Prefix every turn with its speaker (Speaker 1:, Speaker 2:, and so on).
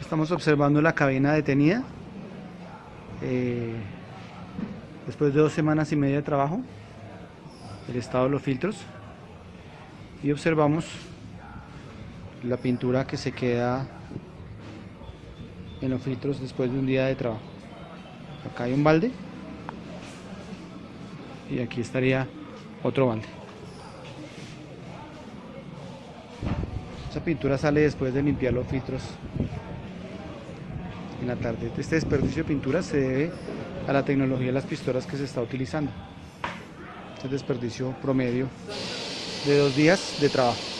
Speaker 1: Estamos observando la cabina detenida. Eh, después de dos semanas y media de trabajo, el estado de los filtros. Y observamos la pintura que se queda en los filtros después de un día de trabajo. Acá hay un balde y aquí estaría otro balde. Esa pintura sale después de limpiar los filtros en la tarde. Este desperdicio de pintura se debe a la tecnología de las pistolas que se está utilizando. Este desperdicio promedio de dos días de trabajo.